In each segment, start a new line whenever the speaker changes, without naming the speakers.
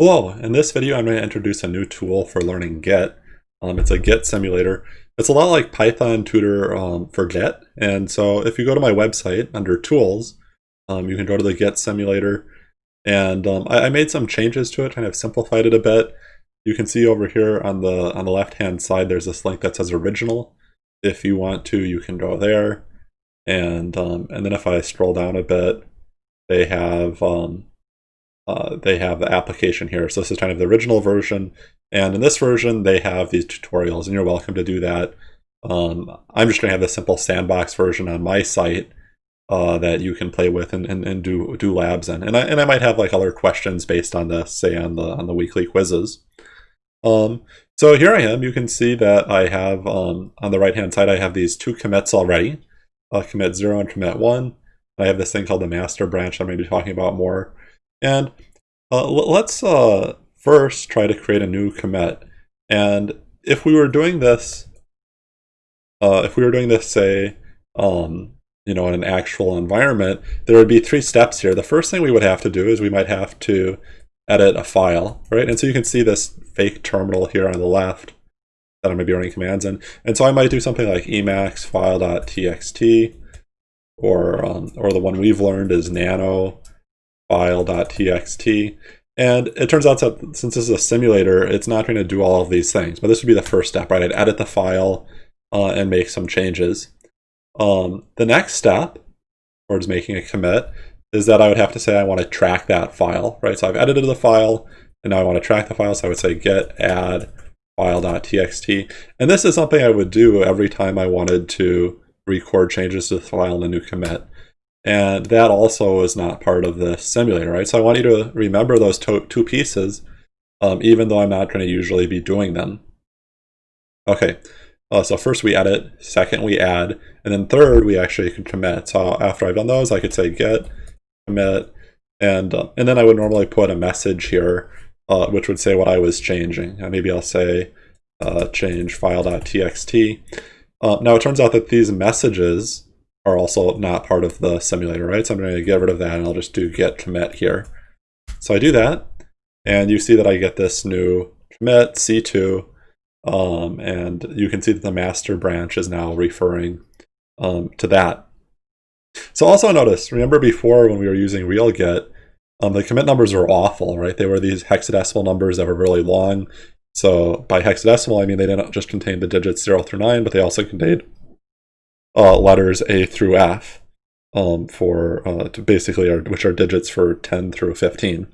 Hello, in this video I'm going to introduce a new tool for learning Git. Um, it's a Git simulator. It's a lot like Python Tutor um, for Git, and so if you go to my website under Tools, um, you can go to the Git simulator, and um, I, I, made some changes to it, kind of simplified it a bit. You can see over here on the on the left hand side there's this link that says Original. If you want to, you can go there, and um, and then if I scroll down a bit, they have um, uh, they have the application here. So this is kind of the original version. And in this version, they have these tutorials, and you're welcome to do that. Um, I'm just going to have the simple sandbox version on my site uh, that you can play with and, and, and, do do labs in. And I, and I might have like other questions based on this, say on the on the weekly quizzes. Um, so here I am. You can see that I have um, on the right hand side, I have these two commits already, uh, commit 0 and commit 1. I have this thing called the master branch I'm going to be talking about more. And uh, let's uh, first try to create a new commit. And if we were doing this, uh, if we were doing this, say, um, you know, in an actual environment, there would be three steps here. The first thing we would have to do is we might have to edit a file, right? And so you can see this fake terminal here on the left that I'm going to be running commands in. And so I might do something like emacs file.txt, or um, or the one we've learned is nano file.txt. And it turns out that since this is a simulator, it's not going to do all of these things. But this would be the first step, right? I'd edit the file uh, and make some changes. Um, the next step towards making a commit is that I would have to say I want to track that file, right? So I've edited the file, and now I want to track the file. So I would say git add file.txt. And this is something I would do every time I wanted to record changes to the file in a new commit. And that also is not part of the simulator, right? So I want you to remember those two pieces, um, even though I'm not going to usually be doing them. Okay, uh, so first we edit, second we add, and then third we actually can commit. So after I've done those, I could say git, commit, and, uh, and then I would normally put a message here, uh, which would say what I was changing. Maybe I'll say uh, change file.txt. Uh, now it turns out that these messages are also not part of the simulator, right? So I'm going to get rid of that and I'll just do git commit here. So I do that and you see that I get this new commit C2 um, and you can see that the master branch is now referring um, to that. So also notice, remember before when we were using real git, um, the commit numbers were awful, right? They were these hexadecimal numbers that were really long. So by hexadecimal, I mean they didn't just contain the digits 0 through 9, but they also contained uh, letters A through F um, for uh, basically are, which are digits for 10 through 15.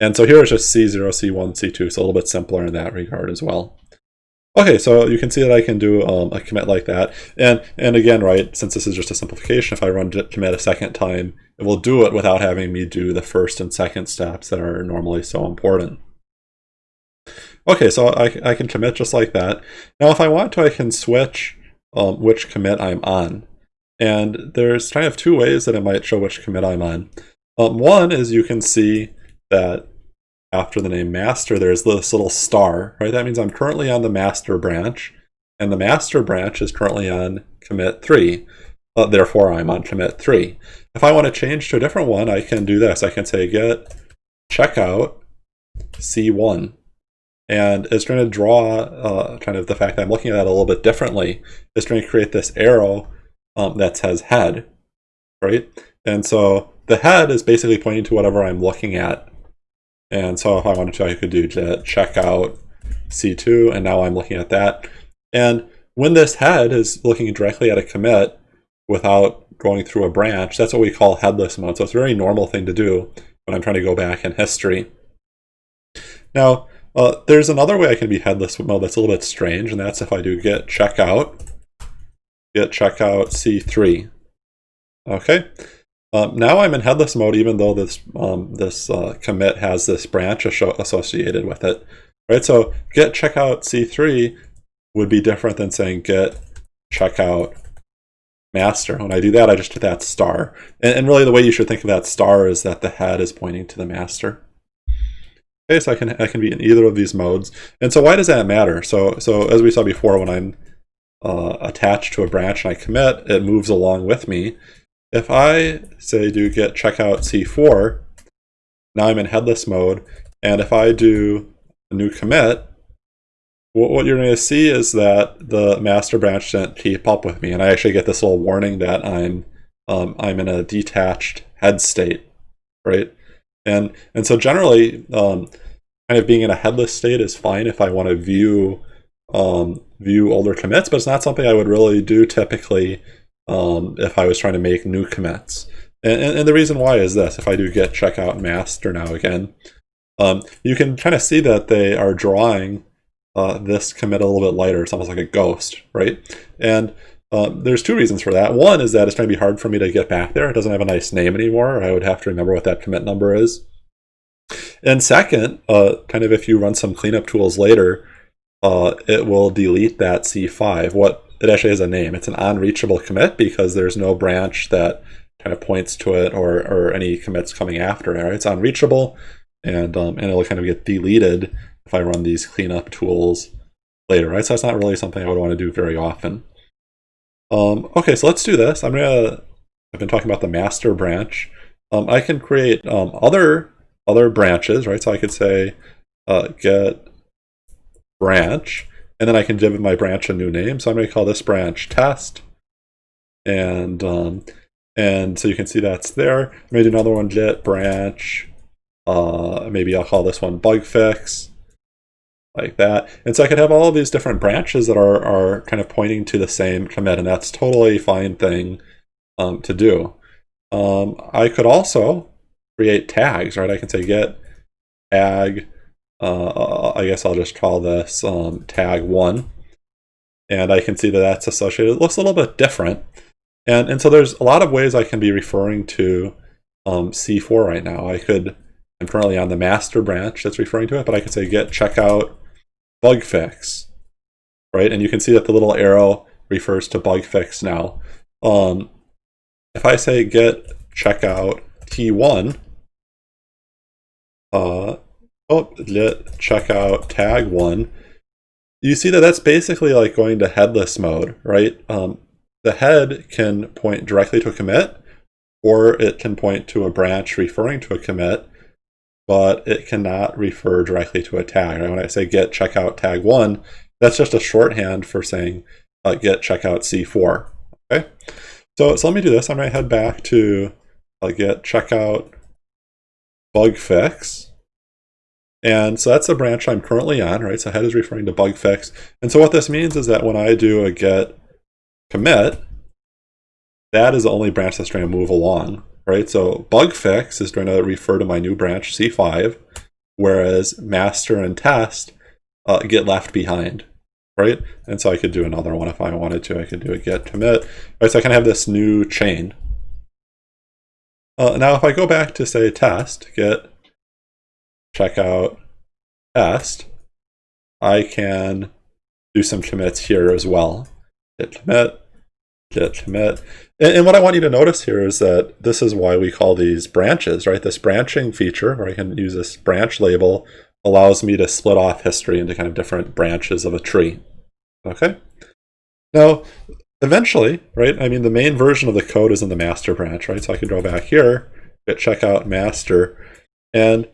And so here it's just C0, C1, C2, so a little bit simpler in that regard as well. Okay, so you can see that I can do um, a commit like that. And and again, right, since this is just a simplification, if I run commit a second time, it will do it without having me do the first and second steps that are normally so important. Okay, so I, I can commit just like that. Now if I want to, I can switch um, which commit I'm on. And there's kind of two ways that it might show which commit I'm on. Um, one is you can see that after the name master, there's this little star, right? That means I'm currently on the master branch, and the master branch is currently on commit 3. Uh, therefore, I'm on commit 3. If I want to change to a different one, I can do this. I can say git checkout C1. And it's going to draw uh, kind of the fact that I'm looking at that a little bit differently. It's going to create this arrow um, that says head, right? And so the head is basically pointing to whatever I'm looking at. And so if I wanted to, I could do check out C2, and now I'm looking at that. And when this head is looking directly at a commit without going through a branch, that's what we call headless mode. So it's a very normal thing to do when I'm trying to go back in history. Now, uh, there's another way I can be headless mode that's a little bit strange, and that's if I do git checkout, git checkout C3. Okay, um, now I'm in headless mode even though this um, this uh, commit has this branch associated with it. Right, so git checkout C3 would be different than saying git checkout master. When I do that, I just hit that star. And, and really the way you should think of that star is that the head is pointing to the master. So I can I can be in either of these modes. And so why does that matter? So so as we saw before, when I'm uh, attached to a branch and I commit, it moves along with me. If I say do git checkout C4, now I'm in headless mode, And if I do a new commit, what you're going to see is that the master branch didn't keep up with me, and I actually get this little warning that I'm um, I'm in a detached head state, right? And and so generally, um, kind of being in a headless state is fine if I want to view um, view older commits, but it's not something I would really do typically um, if I was trying to make new commits. And, and, and, the reason why is this: if I do git checkout master now again, um, you can kind of see that they are drawing uh, this commit a little bit lighter. It's almost like a ghost, right? And um, there's two reasons for that. One is that it's going to be hard for me to get back there. It doesn't have a nice name anymore. I would have to remember what that commit number is. And second, uh, kind of if you run some cleanup tools later, uh, it will delete that C5. What it actually has a name. It's an unreachable commit because there's no branch that kind of points to it or, or any commits coming after it. It's unreachable and um, and it'll kind of get deleted if I run these cleanup tools later, right? So that's not really something I would want to do very often. Um, okay, so let's do this. I'm gonna. I've been talking about the master branch. Um, I can create um, other other branches, right? So I could say uh, git branch, and then I can give my branch a new name. So I'm to call this branch test, and um, and so you can see that's there. I made another one git branch. Uh, maybe I'll call this one bug fix, like that. And so I could have all of these different branches that are are kind of pointing to the same commit, and that's totally fine thing um, to do. Um, I could also create tags, right? I can say git tag, uh, I guess I'll just call this um, tag one. And I can see that that's associated. It looks a little bit different. And, and so there's a lot of ways I can be referring to um, C4 right now. I could, I'm currently on the master branch that's referring to it, but I could say git checkout bug fix, right? And you can see that the little arrow refers to bug fix now. Um, if I say git checkout T1, uh, oh, let checkout tag one. You see that that's basically like going to headless mode, right? Um, the head can point directly to a commit, or it can point to a branch referring to a commit, but it cannot refer directly to a tag. Right? When I say git checkout tag one, that's just a shorthand for saying uh, git checkout C4. Okay, so, so let me do this. I'm going to head back to uh, git checkout bug fix. And so that's the branch I'm currently on, right? So head is referring to bug fix. And so what this means is that when I do a git commit, that is the only branch that's going to move along, right? So bug fix is going to refer to my new branch C5, whereas master and test uh, get left behind, right? And so I could do another one if I wanted to. I could do a git commit. Right, so I can have this new chain. Uh, now, if I go back to say test, git checkout test, I can do some commits here as well. Git commit, git commit. And, and, what I want you to notice here is that this is why we call these branches, right? This branching feature, where I can use this branch label, allows me to split off history into kind of different branches of a tree. Okay? Now, eventually, right, I mean, the main version of the code is in the master branch, right? So I can go back here, git checkout master, and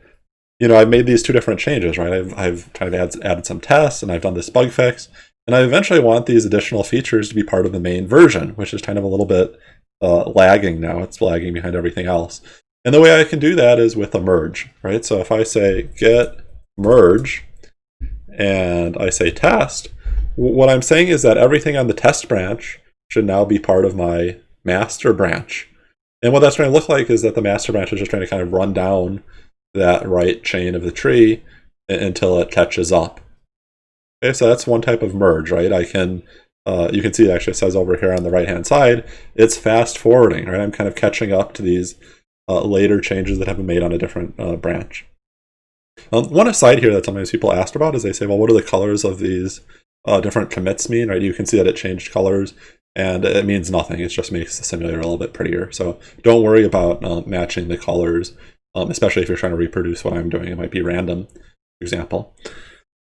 you know, I've made these two different changes, right? I've, I've kind of add, added some tests and I've done this bug fix. And I eventually want these additional features to be part of the main version, which is kind of a little bit uh, lagging now. It's lagging behind everything else. And the way I can do that is with a merge, right? So if I say git merge and I say test, what I'm saying is that everything on the test branch should now be part of my master branch. And what that's going to look like is that the master branch is just trying to kind of run down that right chain of the tree until it catches up. Okay, so that's one type of merge, right? I can, uh, you can see it actually says over here on the right hand side, it's fast forwarding, right? I'm kind of catching up to these uh, later changes that have been made on a different uh, branch. Um, one aside here that sometimes people ask about is they say, well, what do the colors of these uh, different commits mean, right? You can see that it changed colors and it means nothing. It just makes the simulator a little bit prettier. So don't worry about uh, matching the colors um, especially if you're trying to reproduce what I'm doing. It might be random, example.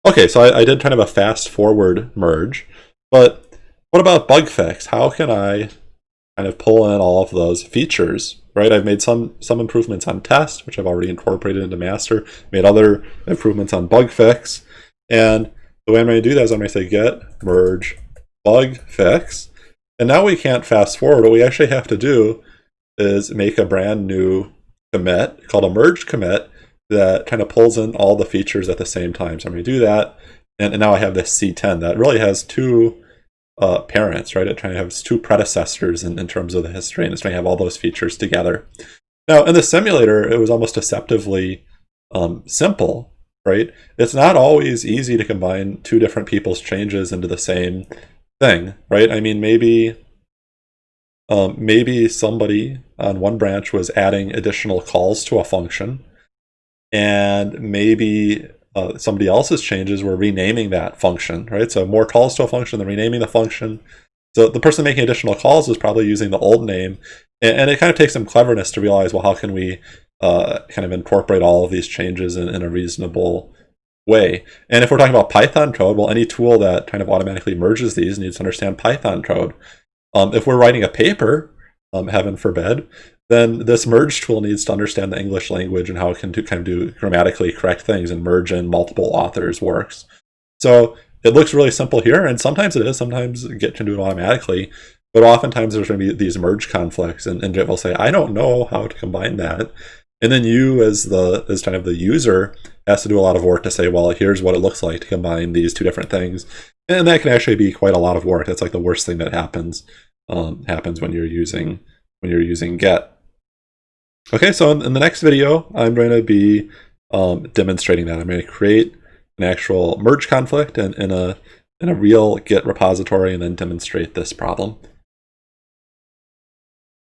Okay, so I, I did kind of a fast forward merge, but what about bug fix? How can I kind of pull in all of those features, right? I've made some some improvements on test, which I've already incorporated into master, made other improvements on bug fix, and the way I'm going to do that is I'm going to say git merge bug fix, and now we can't fast forward. What we actually have to do is make a brand new commit called a merge commit that kind of pulls in all the features at the same time. So I'm going to do that, and, and now I have this C10 that really has two uh, parents, right? It trying to have two predecessors in, in terms of the history, and it's trying to have all those features together. Now, in the simulator, it was almost deceptively um, simple, right? It's not always easy to combine two different people's changes into the same thing, right? I mean, maybe um, maybe somebody on one branch was adding additional calls to a function, and maybe uh, somebody else's changes were renaming that function, right? So more calls to a function than renaming the function. So the person making additional calls was probably using the old name, and, and it kind of takes some cleverness to realize, well, how can we uh, kind of incorporate all of these changes in, in a reasonable way. And if we're talking about Python code, well, any tool that kind of automatically merges these needs to understand Python code. Um, if we're writing a paper, um, heaven forbid, then this merge tool needs to understand the English language and how it can do, kind of do grammatically correct things and merge in multiple authors' works. So it looks really simple here, and sometimes it is. Sometimes Git can do it automatically, but oftentimes there's going to be these merge conflicts, and, and Git will say, I don't know how to combine that. And then you, as the as kind of the user, has to do a lot of work to say, well, here's what it looks like to combine these two different things, and that can actually be quite a lot of work. That's like the worst thing that happens um, happens when you're using when you're using Git. Okay, so in, the next video, I'm going to be um, demonstrating that. I'm going to create an actual merge conflict in a in a real Git repository and then demonstrate this problem.